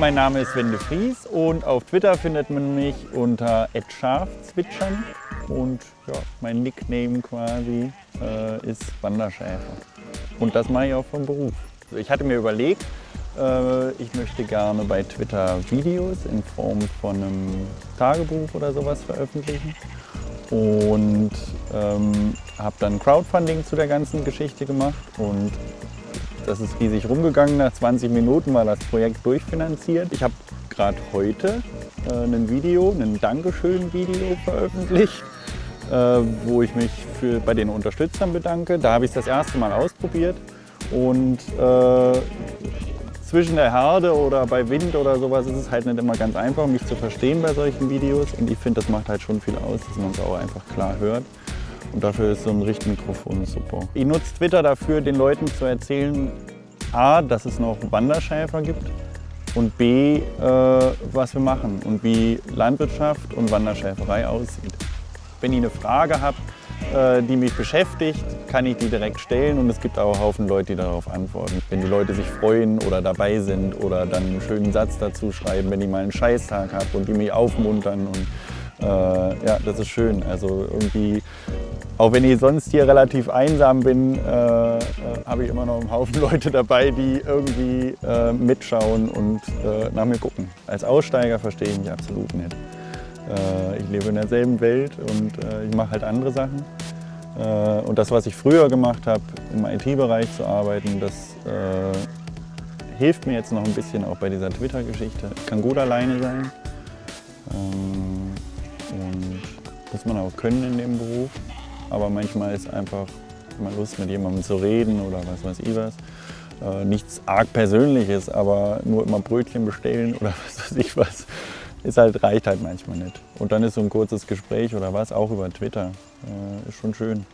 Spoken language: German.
Mein Name ist Wende Fries und auf Twitter findet man mich unter @scharfzwitschern und ja, mein Nickname quasi äh, ist Wanderschäfer. Und das mache ich auch vom Beruf. Ich hatte mir überlegt, äh, ich möchte gerne bei Twitter Videos in Form von einem Tagebuch oder sowas veröffentlichen und ähm, habe dann Crowdfunding zu der ganzen Geschichte gemacht und das ist riesig rumgegangen. Nach 20 Minuten war das Projekt durchfinanziert. Ich habe gerade heute äh, ein Video, ein Dankeschön-Video veröffentlicht, äh, wo ich mich für, bei den Unterstützern bedanke. Da habe ich es das erste Mal ausprobiert und äh, zwischen der Herde oder bei Wind oder sowas ist es halt nicht immer ganz einfach, mich zu verstehen bei solchen Videos. Und ich finde, das macht halt schon viel aus, dass man es auch einfach klar hört. Und dafür ist so ein Richtmikrofon super. Ich nutze Twitter dafür, den Leuten zu erzählen, A, dass es noch Wanderschäfer gibt und B, äh, was wir machen und wie Landwirtschaft und Wanderschäferei aussieht. Wenn ihr eine Frage habt, äh, die mich beschäftigt, kann ich die direkt stellen und es gibt auch Haufen Leute, die darauf antworten. Wenn die Leute sich freuen oder dabei sind oder dann einen schönen Satz dazu schreiben, wenn ich mal einen Scheißtag habe und die mich aufmuntern und äh, ja, das ist schön. Also irgendwie, auch wenn ich sonst hier relativ einsam bin, äh, äh, habe ich immer noch einen Haufen Leute dabei, die irgendwie äh, mitschauen und äh, nach mir gucken. Als Aussteiger verstehe ich mich absolut nicht. Äh, ich lebe in derselben Welt und ich mache halt andere Sachen. und das, was ich früher gemacht habe, im IT-Bereich zu arbeiten, das hilft mir jetzt noch ein bisschen auch bei dieser Twitter-Geschichte. Ich kann gut alleine sein. Ähm, und muss man auch können in dem Beruf aber manchmal ist einfach mal Lust, mit jemandem zu reden oder was weiß ich was. Äh, nichts arg Persönliches, aber nur immer Brötchen bestellen oder was weiß ich was, ist halt, reicht halt manchmal nicht. Und dann ist so ein kurzes Gespräch oder was, auch über Twitter, äh, ist schon schön.